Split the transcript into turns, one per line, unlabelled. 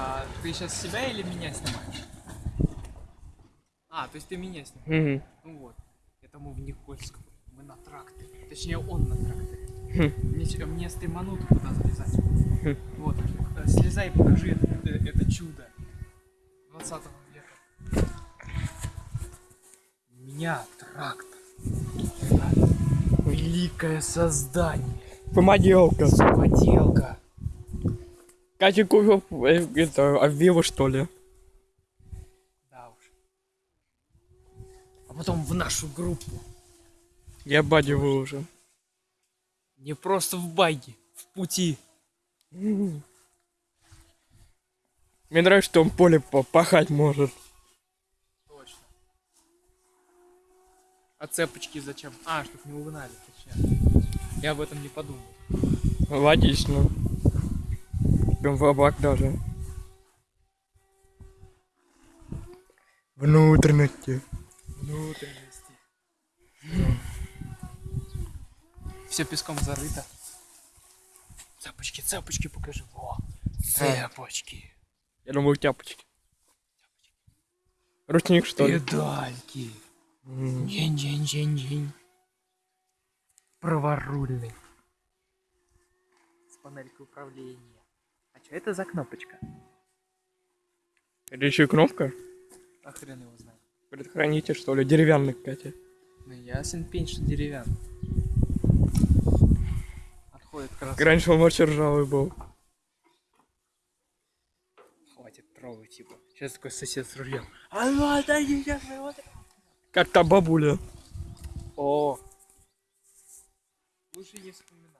А ты сейчас себя или меня снимаешь? А, то есть ты меня снимаешь.
Угу.
Ну вот. Это мы в Никольском. Мы на тракторе. Точнее, он на тракторе.
Хм.
Мне, мне стримануту туда залезать. Вот. Э, Слезай и покажи это, это- это чудо 20 века. Меня трактор. Великое создание.
Помоделка.
Поделка.
Катя купил э, это, Авива что ли?
Да уж. А потом в нашу группу.
Я бади уже.
Не просто в байге, в пути.
Мне нравится, что он поле по- пахать может.
Точно. А цепочки зачем? А, чтоб не угнали, точнее. Я об этом не подумал.
Логично. В облак даже. Внутренности.
Внутренности. Все песком зарыто. Цепочки, цепочки покажи. Во. Цепочки.
Я думаю, тяпочки. Ручник что ли?
Педальки. День-день-день-день. Праворульный. С панелькой управления. А что это за кнопочка?
Это еще и кнопка?
А хрен его знает.
Предохранитель что ли? Деревянный, Катя.
Ну ясен пень, что деревянный. Отходит красный.
Раньше он вообще ржавый был.
Хватит трогать типа. Сейчас такой сосед с рулем. А ну отойди сейчас моего
Как та бабуля.
О! Лучше не вспоминать.